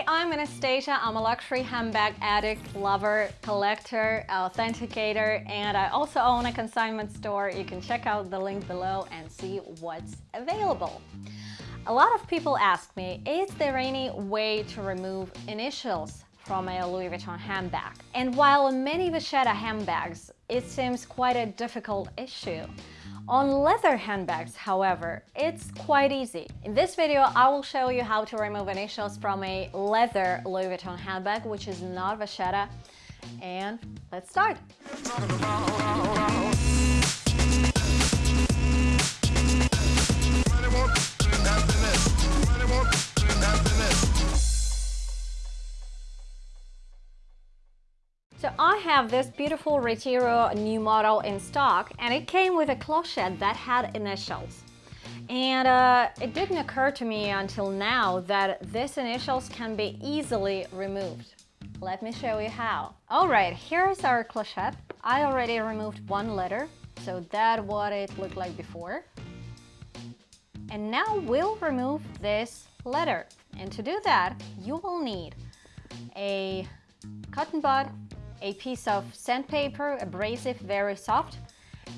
Hi, I'm Anastasia. I'm a luxury handbag addict, lover, collector, authenticator, and I also own a consignment store. You can check out the link below and see what's available. A lot of people ask me, is there any way to remove initials from a Louis Vuitton handbag? And while many Vachetta handbags, it seems quite a difficult issue. On leather handbags, however, it's quite easy. In this video, I will show you how to remove initials from a leather Louis Vuitton handbag, which is not Vachetta. And let's start. Have this beautiful Retiro new model in stock and it came with a clochette that had initials. And uh, it didn't occur to me until now that these initials can be easily removed. Let me show you how. Alright, here's our clochette. I already removed one letter, so that's what it looked like before. And now we'll remove this letter. And to do that, you will need a cotton bud, a piece of sandpaper, abrasive, very soft,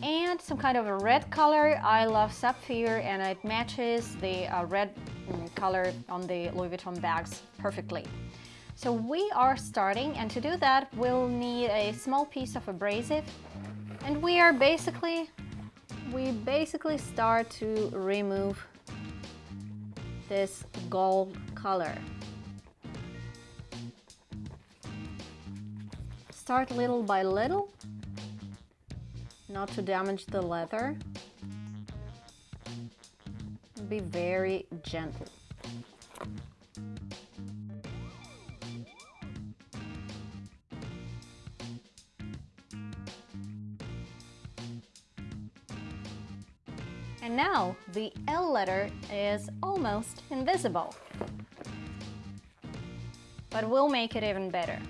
and some kind of a red color. I love Saphir and it matches the uh, red mm, color on the Louis Vuitton bags perfectly. So we are starting and to do that we'll need a small piece of abrasive and we are basically, we basically start to remove this gold color. Start little by little, not to damage the leather. Be very gentle. And now the L letter is almost invisible. But we'll make it even better.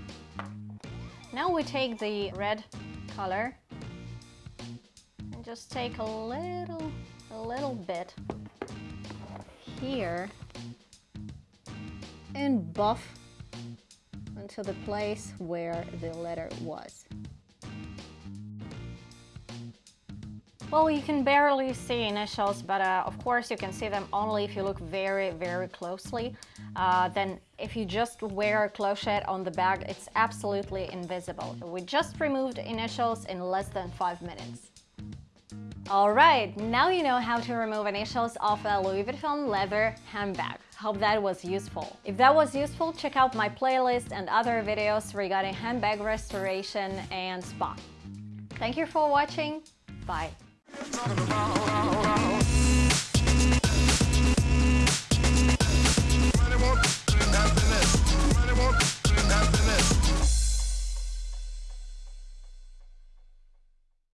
Now we take the red color and just take a little, a little bit here and buff into the place where the letter was. Well, you can barely see initials, but uh, of course you can see them only if you look very, very closely. Uh, then if you just wear a clochette on the bag, it's absolutely invisible. We just removed initials in less than five minutes. Alright, now you know how to remove initials off a Louis Vuitton leather handbag. Hope that was useful. If that was useful, check out my playlist and other videos regarding handbag restoration and spa. Thank you for watching. Bye. Round, round,